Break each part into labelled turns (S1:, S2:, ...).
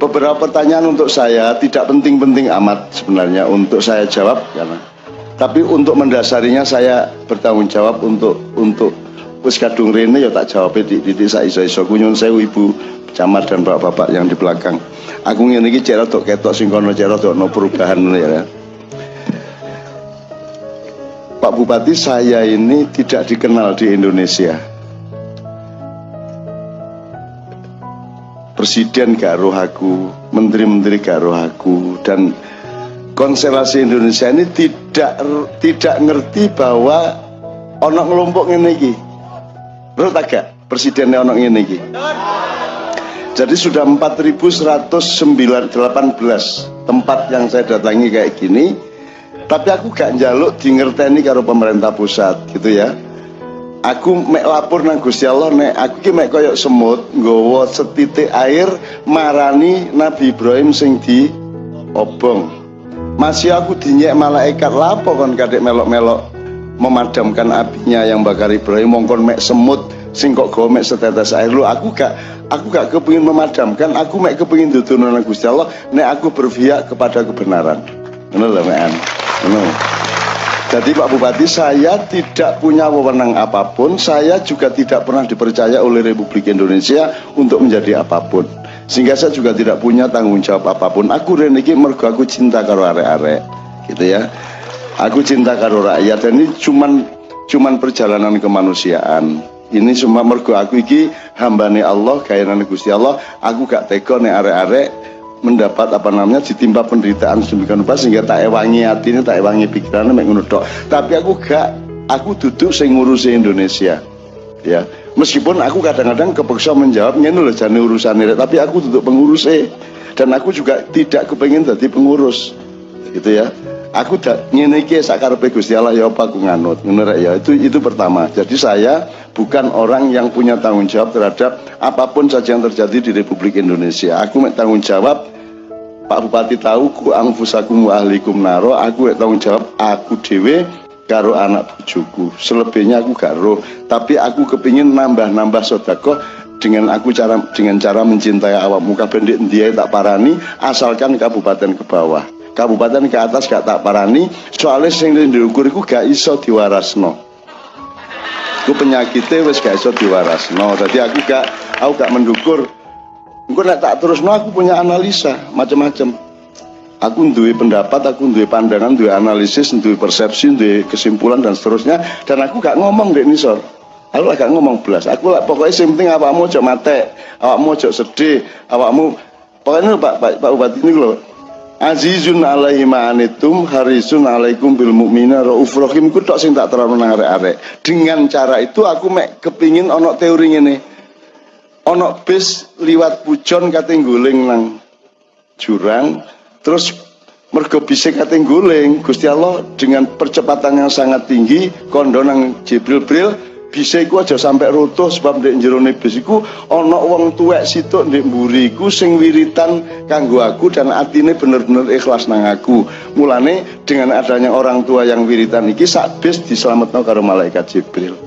S1: beberapa pertanyaan untuk saya tidak penting-penting amat sebenarnya untuk saya jawab karena tapi untuk mendasarinya saya bertanggung jawab untuk untuk wis rene ya tak jawab di titik sak iso-iso. Kunyun sewu ibu camat dan bapak-bapak yang di belakang. Aku ngene iki cek rada ketok sing kono perubahan ya. Pak Bupati saya ini tidak dikenal di Indonesia presiden gak roh aku, menteri-menteri gak roh aku dan konstelasi Indonesia ini tidak tidak ngerti bahwa onok ngelompok ini iki. Menurut agak presidennya onok ini iki. Jadi sudah 4118 tempat yang saya datangi kayak gini. Tapi aku gak njaluk di ngerteni karo pemerintah pusat gitu ya aku mek lapor nang Gusti Allah nek aku ki mek koyok semut nggawa setitik air marani Nabi Ibrahim sing di obong. Masih aku dinyek malaikat lapo kon kadek melok-melok memadamkan apinya yang bakar Ibrahim? Mongkon mek semut sing kok gawa mek setetes air. Lu aku gak aku gak kepingin memadamkan aku mek kepingin duduh nang Gusti Allah nek aku berpihak kepada kebenaran. Ngono lho mek ngono jadi Pak Bupati saya tidak punya wewenang apa pun, saya juga tidak pernah dipercaya oleh Republik Indonesia untuk menjadi apa pun. Sehingga saya juga tidak punya tanggung jawab apa pun. Aku reniki mergo aku cinta karo arek-arek, gitu ya. Aku cinta karo rakyat dan ini cuman cuman perjalanan kemanusiaan. Ini semua mergo aku iki hambane Allah, gayanan Gusti Allah. Aku gak tega nek arek-arek mendapat apa namanya ditimpa penderitaan sedemikian rupa sehingga tak ewangi hatinya tak ewangi pikirannya mek ngono tapi aku gak aku duduk sing ngurusi Indonesia ya. Meskipun aku kadang-kadang kepeksa menjawab ngene lho jane urusan ini tapi aku duduk pengurus eh dan aku juga tidak kepengen jadi pengurus gitu ya aku tak ngene iki sakarepe Gusti Allah ya apa aku nganut? Ngono ya. Itu itu pertama. Jadi saya bukan orang yang punya tanggung jawab terhadap apa pun saja yang terjadi di Republik Indonesia. Aku tanggung jawab Pak Bupati tahu ku angfusakum wa ahlikum naro, aku tanggung jawab aku dewe karo anak bujuku. Selebihnya aku gak tapi aku kepingin nambah-nambah sodako dengan aku cara dengan cara mencintai awak muka bendik dia tak parani asalkan kabupaten ke bawah kabupaten ke atas gak tak parani soalnya sing diukur iku gak iso diwarasno. Aku penyakitnya wes gak iso no jadi aku gak aku gak mendukur. Engko nek tak no aku punya analisa macam-macam aku duwe pendapat aku duwe pandangan duwe analisis duwe persepsi duwe kesimpulan dan seterusnya. Dan aku gak ngomong dek nisor. Aku gak ngomong belas aku lah pokoknya yang penting awakmu cok mate awakmu cok sedih awakmu pokoknya pak pak, pak Bupati ini loh Azizun alaihi ma'anitum harisun alaikum bil mu'mina rauf rahim ku tok sing tak terang nang arek-arek. Dengan cara itu aku mek kepingin ono teori ngene. Ono bis liwat pujon kate guling nang jurang terus mergo bise kate guling Gusti Allah dengan percepatan yang sangat tinggi kondo nang Jibril Bril bisa iku aja sampai roto sebab ndek jerone bis iku ana wong tuwek situk ndek mburi sing wiritan kanggo aku dan atine bener-bener ikhlas nang aku. Mulane dengan adanya orang tua yang wiritan iki sak bis diselametno karo malaikat Jibril.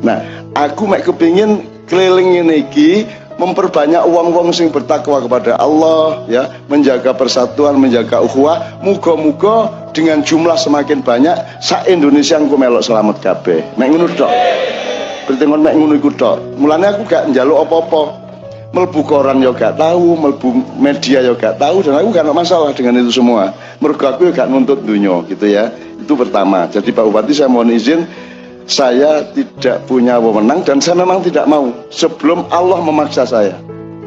S1: Nah, aku mek kepingin keliling ini iki memperbanyak uang-uang sing bertakwa kepada Allah ya menjaga persatuan menjaga ukhuwah muga-muga dengan jumlah semakin banyak sa Indonesia engko melok selamat kabeh. Mek ngono tok. Bertengon mek ngono iku tok. Mulane aku gak njaluk apa-apa. Melbu koran yo gak tahu melbu media yo gak tahu dan aku gak ada masalah dengan itu semua. Mergo aku gak nuntut dunia gitu ya. Itu pertama. Jadi Pak Bupati saya mohon izin saya tidak punya wewenang dan saya memang tidak mau sebelum Allah memaksa saya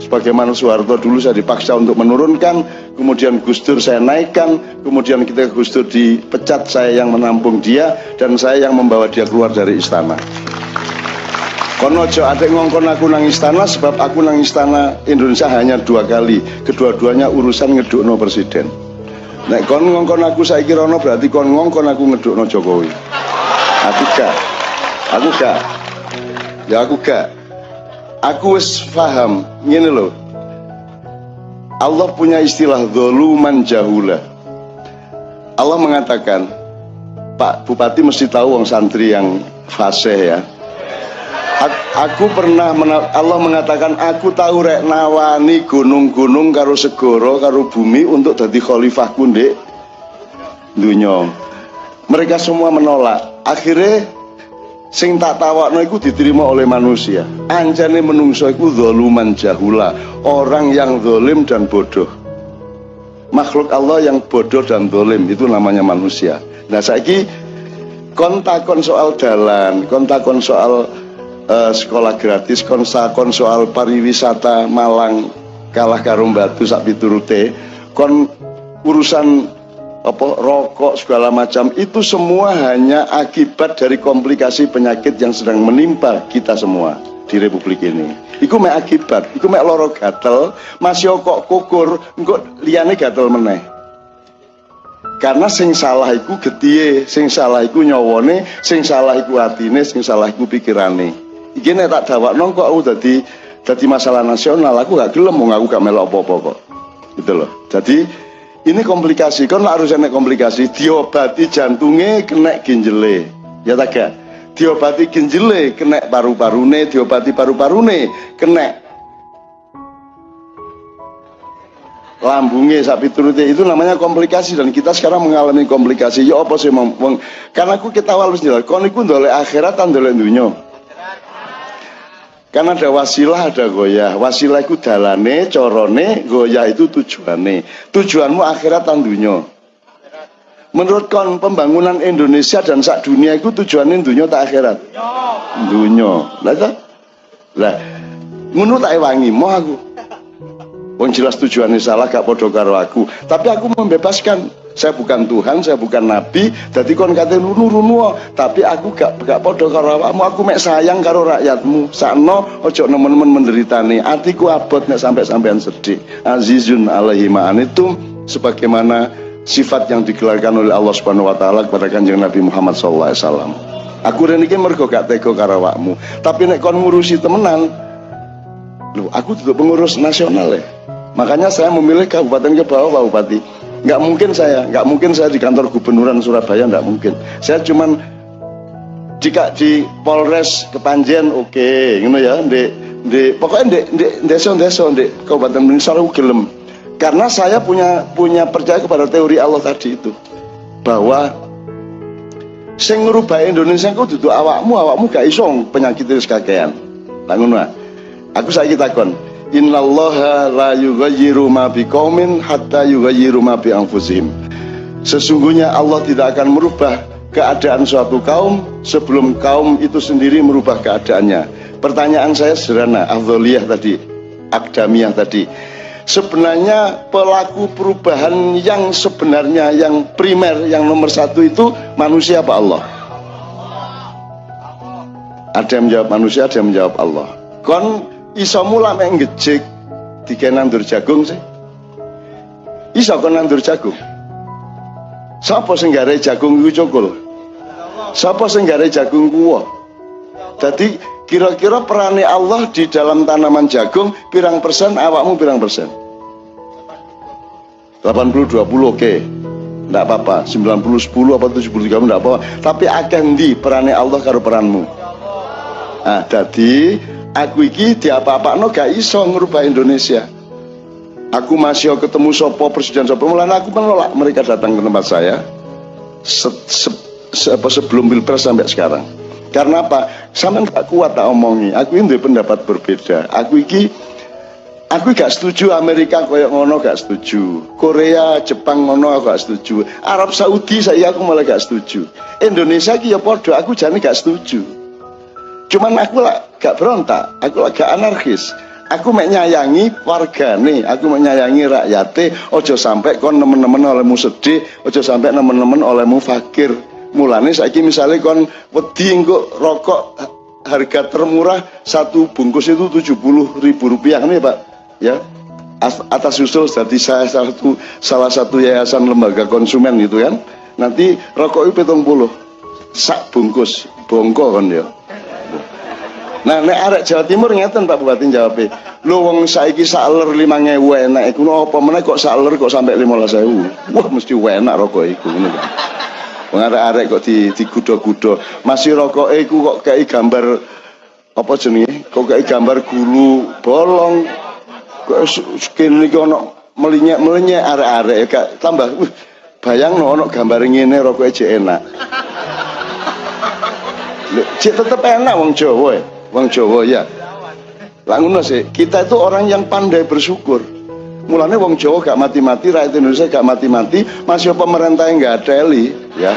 S1: sebagaimana Soeharto dulu saya dipaksa untuk menurunkan kemudian Gus Dur saya naikkan kemudian kita Gus Dur dipecat saya yang menampung dia dan saya yang membawa dia keluar dari istana. Kono aja ada ngongkon aku nang istana sebab aku nang istana Indonesia hanya dua kali. Kedua-duanya urusan ngedukno presiden. Nek kon ngongkon aku saya kira berarti kon ngongkon aku ngedukno Jokowi. Aku gak. Aku gak. Ya aku gak aku wis paham gini loh Allah punya istilah doluman jahula. Allah mengatakan Pak Bupati mesti tahu wong santri yang fasih ya. Aku pernah Allah mengatakan aku tahu rek nawani gunung-gunung karo segoro karo bumi untuk jadi khalifahku ndek dunya. Mereka semua menolak. Akhirnya sing tak tawakno iku diterima oleh manusia. Anjane menungso iku zaluman jahula orang yang zalim dan bodoh. Makhluk Allah yang bodoh dan zalim itu namanya manusia. Nah saiki kontakon soal jalan kontakon soal uh, sekolah gratis konsakon soal pariwisata Malang kalah karung batu sak piturute kon urusan apa rokok segala macam itu semua hanya akibat dari komplikasi penyakit yang sedang menimpa kita semua di republik ini. Iku mek akibat, iku mek loro gatel, masih kok kukur, engko liyane gatel meneh. Karena sing salah iku getiye, sing salah iku nyawone, sing salah iku atine, sing salah iku pikirane. Iki nek tak dawakno kok aku dadi dadi masalah nasional, aku gak gelem wong aku gak melok apa-apa kok. Gitu loh. Jadi ini komplikasi, kan harus ada komplikasi. Diobati jantungnya kena ginjele, ya tak gak? Diobati ginjele kena paru-parune, diobati paru-parune kena lambungnya sapi turutnya itu namanya komplikasi dan kita sekarang mengalami komplikasi. Ya apa sih karena aku kita harus jelas kau ndolek akhirat dan dunia karena ada wasilah, ada goyah. Wasilah itu dalane, corone, goyah itu tujuannya. Tujuanmu akhirat tandunya. Menurut kon pembangunan Indonesia dan sak dunia itu tujuannya dunia tak akhirat. Dunia. Lah itu? Lah, ngono tak wangi mau aku. Wong jelas tujuannya salah gak podo karo aku. Tapi aku membebaskan saya bukan Tuhan, saya bukan Nabi. Jadi kon kata runu runu, tapi aku gak gak podo karo. Aku mek sayang karo rakyatmu. Sakno ojo nemen-nemen menderitani. Atiku abot nek sampai sampean sedih. Azizun alaihi itu sebagaimana sifat yang digelarkan oleh Allah Subhanahu wa taala kepada Kanjeng Nabi Muhammad wasallam. Aku rene iki mergo gak tega karo. Tapi nek kon ngurusi temenan, Loh, aku juga pengurus nasional ya. Makanya saya memilih kabupaten ke bawah Pak Bupati nggak mungkin saya nggak mungkin saya di kantor gubernuran Surabaya nggak mungkin. Saya cuman jika di Polres Kepanjen oke okay, gitu ya di di pokoknya di di desa desa di Kabupaten Blingsar gelem. Karena saya punya punya percaya kepada teori Allah tadi itu bahwa sing ngerubah Indonesia kau duduk awakmu awakmu gak iso penyakit itu kakean. Ngono. Aku saya kita kon Innallaha la yughayyiru ma biqaumin hatta yughayyiru ma bi anfusihim. Sesungguhnya Allah tidak akan merubah keadaan suatu kaum sebelum kaum itu sendiri merubah keadaannya. Pertanyaan saya sederhana, afdholiyah tadi, akdamiyah tadi. Sebenarnya pelaku perubahan yang sebenarnya yang primer, yang nomor satu itu manusia apa Allah? Ada yang menjawab manusia, ada yang menjawab Allah. Kon iso mula mek ngejek dike nandur jagung sih iso kon nandur jagung sapa sing gare jagung iku cokol sapa sing gare jagung kuwo jadi kira-kira perane Allah di dalam tanaman jagung pirang persen awakmu pirang persen 80 20 oke okay. Nggak apa-apa, 90 10 apa 70 30 nggak apa-apa. Tapi akan di perane Allah karo peranmu. Nah, jadi aku iki diapa-apakno gak iso ngerubah Indonesia. Aku masih ketemu sopo presiden sopo. Mulanya aku menolak mereka datang ke tempat saya se, se, se, apa, sebelum pilpres sampai sekarang. Karena apa? Sama gak kuat tak omongi. Aku ini pendapat berbeda. Aku iki aku gak setuju Amerika koyok ngono gak setuju. Korea Jepang ngono aku gak setuju. Arab Saudi saya aku malah gak setuju. Indonesia ki ya podo aku jadi gak setuju cuman aku lah gak berontak aku lah gak anarkis. Aku menyayangi warga nih aku menyayangi rakyatnya ojo sampai kon nemen-nemen olehmu sedih ojo sampai nemen-nemen olehmu fakir. Mulane saiki misalnya kon wedi engko rokok harga termurah satu bungkus itu 70 ribu rupiah nih pak? Ya. Atas usul jadi saya salah satu salah satu yayasan lembaga konsumen gitu kan. Nanti rokok itu petong puluh sak bungkus bongko kan ya Nah, nek arek Jawa Timur ngeten Pak Bupati jawab Lho wong saiki saler 5000 enak iku apa meneh kok saler kok sampai 15000. Wah mesti enak rokok iku ngono. Wong arek-arek kok di digudo-gudo. Masih rokok iku kok kayak gambar apa jenenge kok kayak gambar gulu bolong kok skin iki ana melinyek-melinyek arek-arek gak tambah uh, bayang no ana gambar ngene rokoke jek enak Cik tetep enak wong Jawa ya. Wong Jawa ya. Lah sih, kita itu orang yang pandai bersyukur. Mulanya wong Jawa gak mati-mati, rakyat Indonesia gak mati-mati, masih pemerintah yang gak ada ya.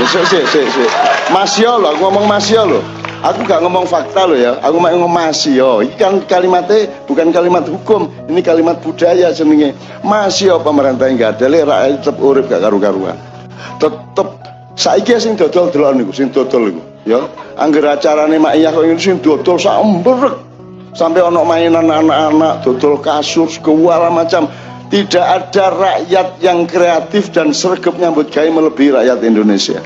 S1: Ya sih sih sih. Masih loh, aku ngomong masih loh. Aku gak ngomong fakta loh ya, aku mau ngomong masih yo. Ini kan kalimatnya bukan kalimat hukum, ini kalimat budaya jenenge. Masih yo pemerintah yang gak ada, rakyat tetap urip gak karu-karuan. Tetep saiki sing dodol delok niku, sing dodol niku, ya. Angger acarane mak iya kok ngene sing dodol sak embrek. Sampai ono mainan anak-anak, dodol kasur, segala macam. Tidak ada rakyat yang kreatif dan sergap nyambut gawe melebihi rakyat Indonesia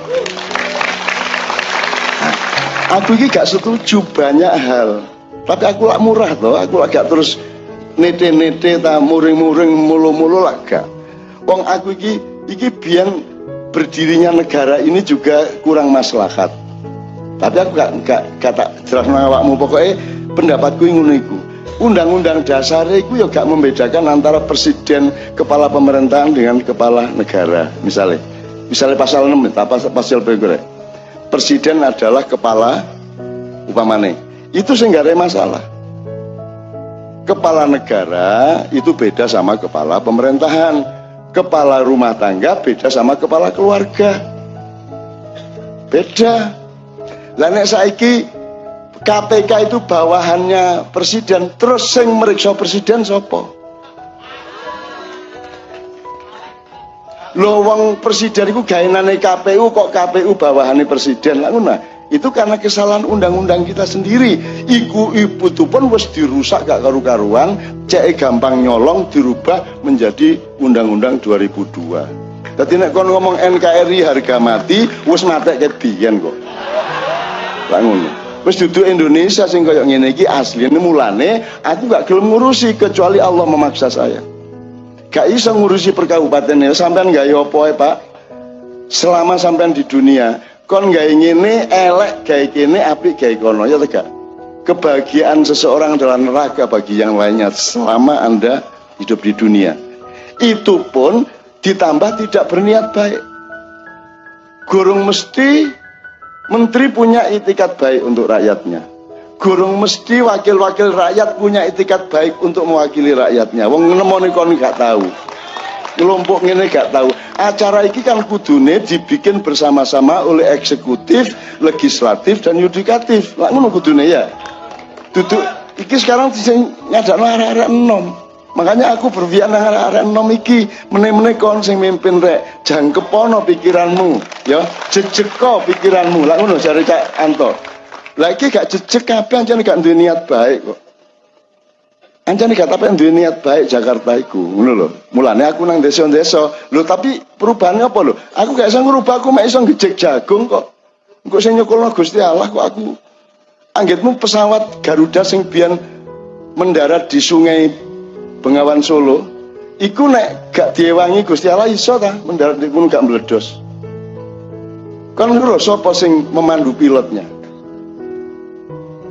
S1: aku ini gak setuju banyak hal tapi aku lak murah toh aku lak gak terus nete-nete ta muring-muring mulu-mulu lah gak wong aku ini iki biang berdirinya negara ini juga kurang maslahat tapi aku gak, gak kata jelas awakmu. Pokoknya pendapatku ngono iku. Undang-undang dasar itu ya gak membedakan antara presiden kepala pemerintahan dengan kepala negara misalnya. Misalnya pasal 6 apa pasal berikutnya presiden adalah kepala upamane. Itu sehingga ada masalah. Kepala negara itu beda sama kepala pemerintahan. Kepala rumah tangga beda sama kepala keluarga. Beda lainnya saiki KPK itu bawahannya presiden terus sing meriksa presiden sopo Lo wong presiden itu gainane KPU kok KPU bawahannya presiden? Lah nah itu karena kesalahan undang-undang kita sendiri. Iku ibu tuh pun wes dirusak gak karu-karuan cek gampang nyolong dirubah menjadi undang-undang 2002 Tadi nek kon ngomong NKRI harga mati wes mati kayak biyen kok lah ngono. Wis duduk Indonesia sing koyo ngene iki asline mulane aku gak gelem ngurusi kecuali Allah memaksa saya. Gak iso ngurusi perkabupaten ya sampean gak yopo ya pak? Selama sampean di dunia kon gak ngene elek gak kene api gak kono ya tegak? Kebahagiaan seseorang adalah neraka bagi yang lainnya selama anda hidup di dunia. Itu pun ditambah tidak berniat baik. Gurung mesti menteri punya itikat baik untuk rakyatnya Gurung mesti wakil-wakil rakyat punya etikat baik untuk mewakili rakyatnya. Wong nemoni kon gak tahu. Kelompok ini gak tahu. Acara ini kan kudune dibikin bersama-sama oleh eksekutif, legislatif dan yudikatif. Lah ngono kudune ya. Duduk iki sekarang sing ngadakno arek-arek enom. Makanya aku berpikir nang arek-arek enom iki meneh-meneh kon sing mimpin rek, jangkepono pikiranmu, ya, jejeko pikiranmu. Lah ngono jare Cak Anto lagi gak jejak kabeh anjane gak duwe niat baik kok. Anjane gak tapi duwe niat baik Jakarta iku, ngono lho. Mulane aku nang desa-desa. Lho tapi perubahannya apa lho? Aku gak iso ngrubah aku mek iso ngejek jagung kok. Engko sing nyokolno Gusti Allah kok aku anggitmu pesawat Garuda sing biyen mendarat di sungai Bengawan Solo iku nek gak diewangi Gusti Allah iso ta mendarat di gunung gak meledos. Kan ngerasa sapa sing memandu pilotnya?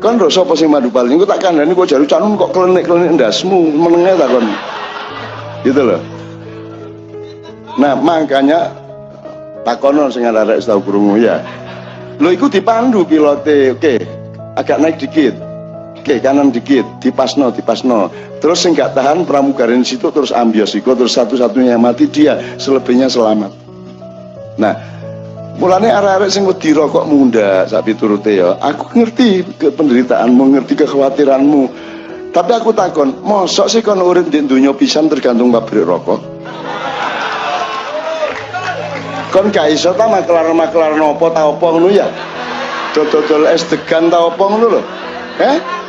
S1: Kan ro sapa sing madu paling engko tak kandhani kok jaru canum kok klenik-klenik ndasmu menenge ta kon? Gitu loh. Nah makanya takono sing arek tau krungu ya. Lo iku dipandu pilote. Oke agak naik dikit oke kanan dikit dipasno dipasno terus sing gak tahan pramugarin situ terus ambios iku terus satu-satunya yang mati dia selebihnya selamat nah Mulane arek-arek sing wedi rokok munda sak piturute ya. Aku ngerti ke penderitaanmu, ngerti kekhawatiranmu. Tapi aku takon, mosok sih kon urip di dunia pisan tergantung pabrik rokok? Kon gak iso ta maklar-maklar nopo ta opo ngono ya? Dodol-dodol es degan ta opo ngono lho. Eh?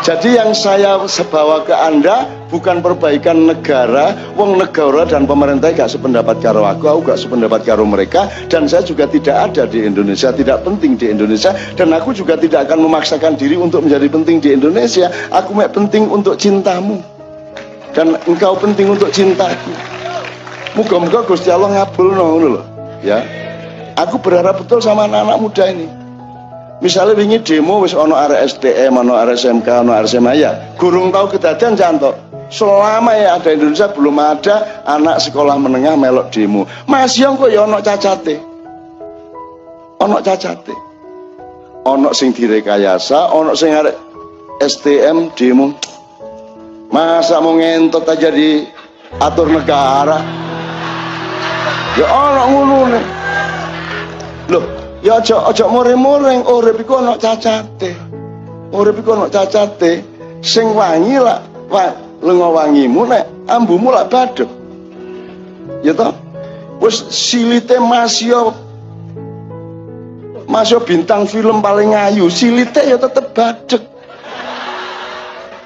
S1: Jadi yang saya bawa ke Anda bukan perbaikan negara, wong negara dan pemerintah gak sependapat karo aku, aku gak sependapat karo mereka dan saya juga tidak ada di Indonesia, tidak penting di Indonesia dan aku juga tidak akan memaksakan diri untuk menjadi penting di Indonesia. Aku mek penting untuk cintamu dan engkau penting untuk cintaku. Moga-moga Gusti Allah ngabul ngono loh, ya. Aku berharap betul sama anak-anak muda ini misalnya wingi demo wis ono SDM ono area SMK ono area SMA ya gurung tahu kejadian cantok selama ya ada Indonesia belum ada anak sekolah menengah melok demo. Masih yang kok ya ono cacate? Ono cacate. Ono sing direkayasa ono sing arek STM demo. Masa mau ngentot aja di atur negara? Ya ono ngono nih ya aja aja more-moreng urip iku ono cacate. Urip iku ono cacate. Sing wangi lah lengo wangimu nek ambumu lak badhe ya toh? Wis silite masya masya bintang film paling ayu. Silite ya tetep badek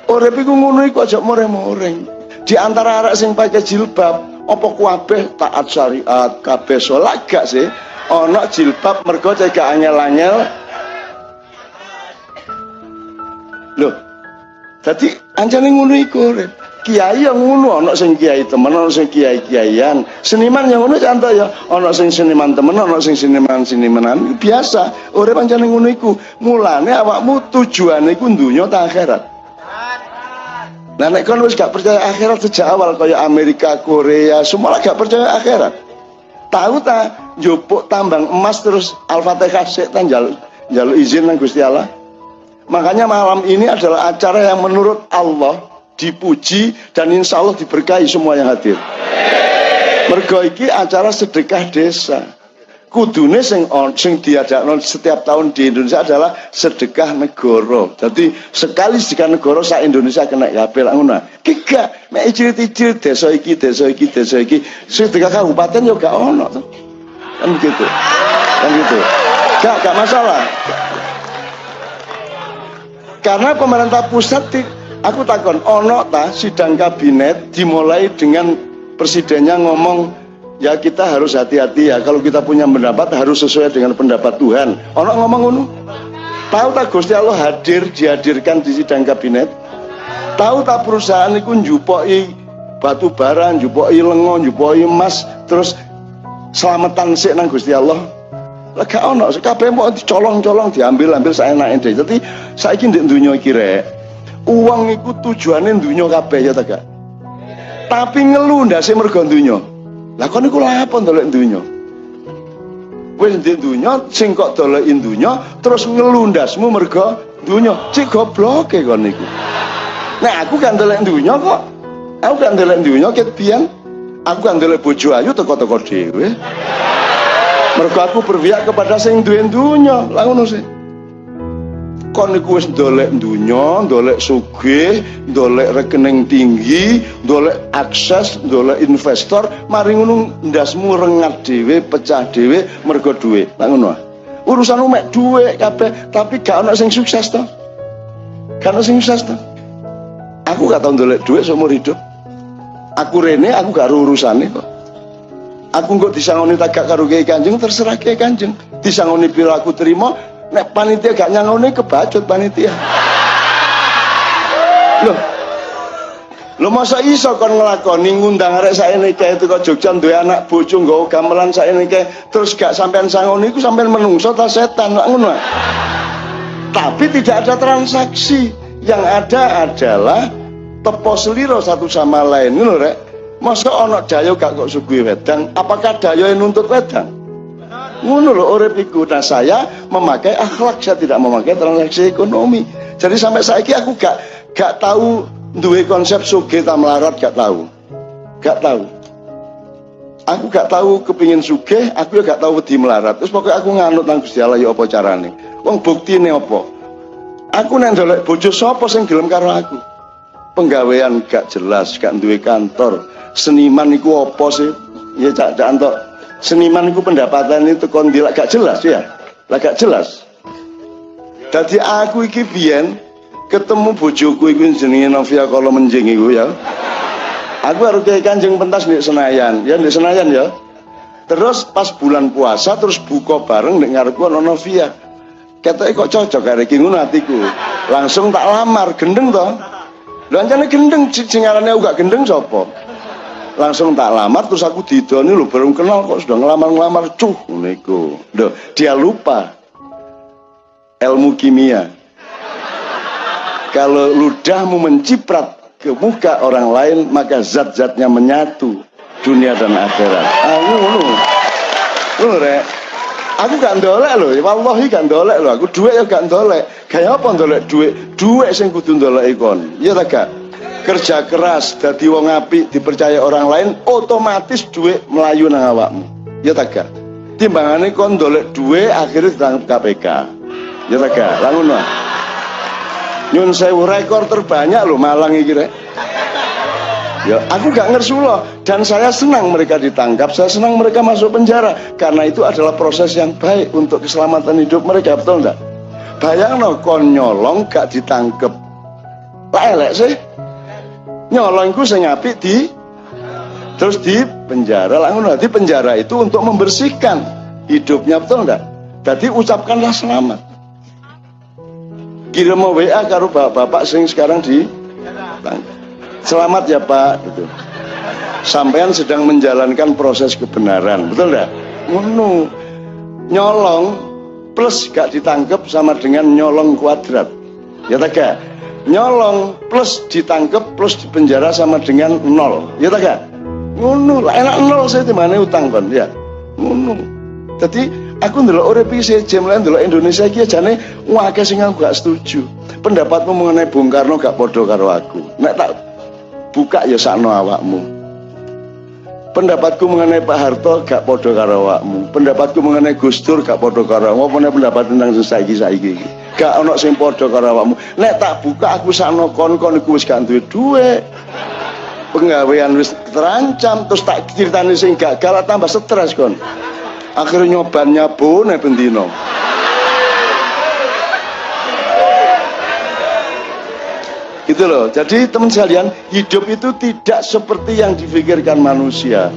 S1: urip iku ngono iku aja moreng-moreng. Di antara sing pakai jilbab apa kabeh taat syariat kabeh salat gak sih ana jilbab mergo cek angel-angel loh jadi anjane ngono iku Kiai yang ngono ana sing kiai temen ana sing kiai kiaian. Seniman yang ngono contoh ya ana sing seniman temen ana sing seniman senimanan biasa. Urip pancen ngono iku. Mulane awakmu tujuane iku donya ta akhirat. Nah nek kon wis gak percaya akhirat sejak awal kaya Amerika, Korea, semua gak percaya akhirat. Tahu ta njupuk tambang emas terus Al-Fatihah sik jaluk izin nang Gusti Allah. Makanya malam ini adalah acara yang menurut Allah dipuji dan insya Allah diberkahi semua yang hadir. Mergo iki acara sedekah desa. Kudune sing on, sing diadakno setiap tahun di Indonesia adalah sedekah negara. Jadi sekali sedekah negara sak Indonesia kena kabeh lak ngono. Ki gak mek icil-icil desa iki, desa iki, desa iki, sedekah kabupaten yo gak ono. Kan gitu. Kan gitu. Gak, gak masalah. Karena pemerintah pusat aku takon ono ta sidang kabinet dimulai dengan presidennya ngomong ya kita harus hati-hati ya kalau kita punya pendapat harus sesuai dengan pendapat Tuhan ono ngomong ngono tahu tak Gusti Allah hadir dihadirkan di sidang kabinet tahu tak perusahaan itu njupoi batu bara njupoi lengo njupoi emas terus selamatan sih nang Gusti Allah. Lega ono kabeh mau dicolong-colong diambil-ambil saya naik deh jadi saya ndek dunia kira uang itu tujuannya dunia kabeh ya tak tapi ngeluh ndak sih mergo dunia lah kon iku ndolek dunia wis ndek dunia sing kok dolekin dunia terus ngeluh ndasmu mergo dunia cik goblok e kon niku nah aku kan dolek dunia kok. Aku kan dolek dunia ket aku kan dolek bojo ayu teko-teko dhewe. Mergo aku berpihak kepada sing duwe dunya. Ngono sih. Kon niku wis ndolek dunya ndolek sugih ndolek rekening tinggi ndolek akses ndolek investor. Mari ngono ndasmu rengat dhewe pecah dhewe mergo duwe lah ngono. Urusan mek duwe kabeh tapi gak ono sing sukses to. Gak ono sing sukses to. Aku gak tau ndolek duwe seumur hidup aku rene aku gak urusane kok. Aku nggak disangoni tagak karo kiai kanjeng terserah kiai kanjeng. Disangoni pira aku terima nek panitia gak nyangoni kebacut panitia. Loh. Lo masa iso kon ngelakoni ngundang arek saya ini kayak itu kok Jogja duwe anak bojo nggawa gamelan saya ini kayak terus gak sampean sangoni iku sampean menungso ta setan lak ngono? Tapi tidak ada transaksi. Yang ada adalah tepo seliro satu sama lain ngono rek Masa ana daya gak kok sugih wedang, apakah daya yang nuntut wedang? Ngono lho urip iku. Nah, saya memakai akhlak, saya tidak memakai transaksi ekonomi. Jadi sampai saiki aku gak gak tahu duwe konsep sugih ta melarat gak tahu. Gak tahu. Aku gak tahu kepingin sugih, aku gak tahu wedi melarat. Terus pokoknya aku nganut nang Gusti Allah ya apa carane. Wong buktine apa? Aku nek ndolek bojo sapa sing gelem karo aku? Penggawean gak jelas, gak duwe kantor, seniman itu apa sih? Ya cak cak antok seniman itu pendapatan itu kondil agak jelas ya? Agak jelas. Jadi aku iki biyen ketemu bojoku iku jenenge Novia kalau menjing iku ya. Aku harus kayak kanjeng pentas di Senayan ya di Senayan ya. Terus pas bulan puasa terus buka bareng di ngarepku ana Novia. Kata kok cocok hari iki ngono atiku. Langsung tak lamar gendeng toh lho ancane gendeng sing aranane gak gendeng sapa langsung tak lamar terus aku didoni lu baru kenal kok sudah ngelamar-ngelamar cuh niku Duh, dia lupa ilmu kimia. Kalau ludahmu menciprat ke muka orang lain, maka zat-zatnya menyatu dunia dan akhirat. Ah, ngono. Ngono rek. Aku gak ndolek lho, wallahi gak ndolek lho. Aku duit ya gak ndolek. Kayak apa ndolek duit? Duit sing kudu ndolek ikon. Iya ta gak? Kerja keras dadi wong apik dipercaya orang lain, otomatis duit melayu nang awakmu. Iya ta gak? Timbangane kon ndolek duit akhirnya ditangkap KPK. Iya ta gak? Lah ngono. Nyun sewu rekor terbanyak loh Malang iki rek. Ya, aku gak ngersulo dan saya senang mereka ditangkap, saya senang mereka masuk penjara karena itu adalah proses yang baik untuk keselamatan hidup mereka, betul enggak? Bayang no, kon nyolong gak ditangkep. Lah elek sih. Nyolongku saya ngapi di terus di penjara ngono. Di penjara itu untuk membersihkan hidupnya, betul enggak? Jadi ucapkanlah selamat. Kirim WA karo bapak-bapak sing sekarang di selamat ya Pak gitu. Sampean sedang menjalankan proses kebenaran, betul enggak? Ngono. Nyolong plus gak ditangkap sama dengan nyolong kuadrat. Ya tak? Nyolong plus ditangkap plus dipenjara sama dengan nol. Ya tak? Ngono, enak nol saya di mana utang kon ya. Ngono. Jadi aku ndelok urip iki jam lain ndelok Indonesia iki jane akeh sing aku gak setuju. Pendapatmu mengenai Bung Karno gak podo karo aku. Nek tak buka ya sakno awakmu. Pendapatku mengenai Pak Harto gak podo karo awakmu. Pendapatku mengenai Gus Dur gak podo karo awakmu. Apa pendapat tentang saiki saiki gak ono sing podo karo awakmu. Nek tak buka aku sakno kon-kon iku wis gak duwe duwe penggawean wis terancam terus tak ceritani sing gagal tambah stres kon. Akhirnya nyoban nyabone bendino gitu loh. Jadi teman sekalian hidup itu tidak seperti yang difikirkan manusia.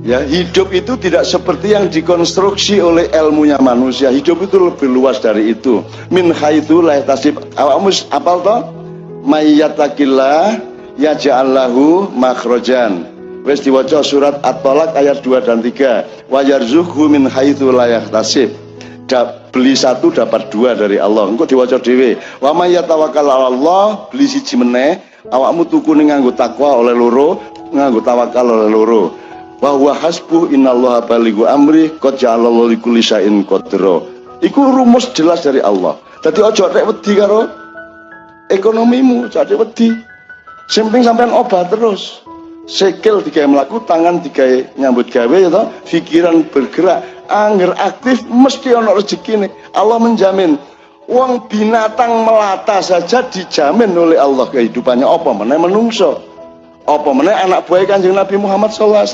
S1: Ya hidup itu tidak seperti yang dikonstruksi oleh ilmunya manusia. Hidup itu lebih luas dari itu. Min haitsu la tasib awakmu apal to mayyatakillah yaj'allahu makhrajan. Wis diwaca surat at-talaq ayat 2 dan 3 wa yarzuqhu min haitsu la yahtasib beli satu dapat dua dari Allah. Engkau diwaca dewe wa may yatawakkal Allah beli siji meneh. Awakmu tuku ning nganggo takwa oleh loro nganggo tawakal oleh loro. Wa huwa hasbu innallaha balighu amri qad ja'alallahu likulli syai'in qadra. Iku rumus jelas dari Allah. Dadi aja rek wedi karo ekonomimu jadi wedi. Simping sampean obat terus. Sikil digawe melaku tangan digawe nyambut gawe ya pikiran bergerak angger aktif mesti ono rezeki nih. Allah menjamin uang binatang melata saja dijamin oleh Allah. Kehidupannya apa mana menungso? Apa mana anak buah kanjeng Nabi Muhammad SAW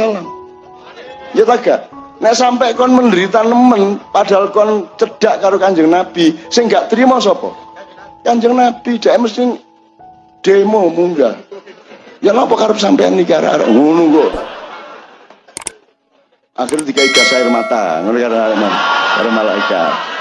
S1: ya tak nek sampai kon menderita nemen padahal kon cedak karo kanjeng Nabi sing gak terima sopo kanjeng Nabi dia mesti demo munggah. Ya napa karep sampean nikah arek ngono kok akhirnya dikai gas air mata. Ngono karo karo malaikat